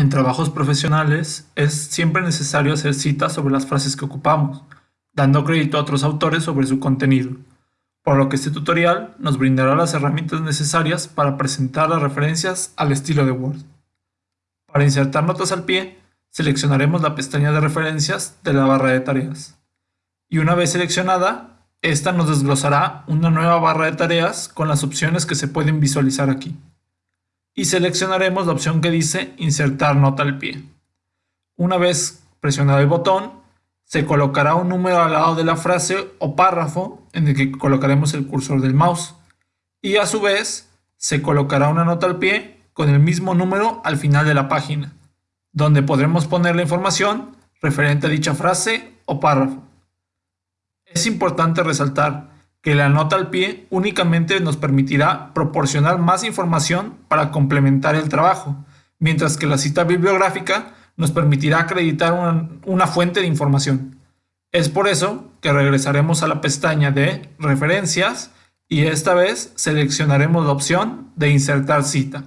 En trabajos profesionales es siempre necesario hacer citas sobre las frases que ocupamos, dando crédito a otros autores sobre su contenido, por lo que este tutorial nos brindará las herramientas necesarias para presentar las referencias al estilo de Word. Para insertar notas al pie, seleccionaremos la pestaña de referencias de la barra de tareas. Y una vez seleccionada, esta nos desglosará una nueva barra de tareas con las opciones que se pueden visualizar aquí y seleccionaremos la opción que dice insertar nota al pie. Una vez presionado el botón, se colocará un número al lado de la frase o párrafo en el que colocaremos el cursor del mouse y a su vez se colocará una nota al pie con el mismo número al final de la página, donde podremos poner la información referente a dicha frase o párrafo. Es importante resaltar que la nota al pie únicamente nos permitirá proporcionar más información para complementar el trabajo, mientras que la cita bibliográfica nos permitirá acreditar una, fuente de información. Es por eso que regresaremos a la pestaña de Referencias y esta vez seleccionaremos la opción de Insertar cita.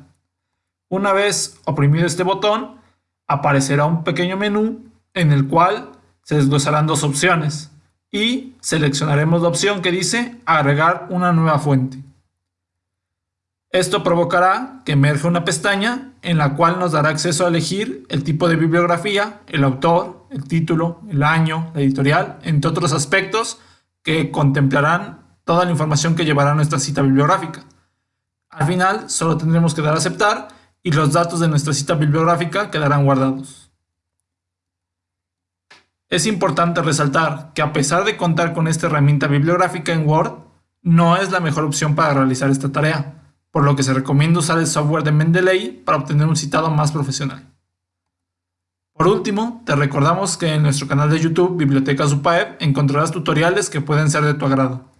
Una vez oprimido este botón, aparecerá un pequeño menú en el cual se desglosarán dos opciones, y seleccionaremos la opción que dice agregar una nueva fuente. Esto provocará que emerja una pestaña en la cual nos dará acceso a elegir el tipo de bibliografía, el autor, el título, el año, la editorial, entre otros aspectos que contemplarán toda la información que llevará nuestra cita bibliográfica. Al final solo tendremos que dar aceptar y los datos de nuestra cita bibliográfica quedarán guardados. Es importante resaltar que a pesar de contar con esta herramienta bibliográfica en Word, no es la mejor opción para realizar esta tarea, por lo que se recomienda usar el software de Mendeley para obtener un citado más profesional. Por último, te recordamos que en nuestro canal de YouTube Biblioteca UPAEP encontrarás tutoriales que pueden ser de tu agrado.